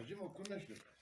味もくんない。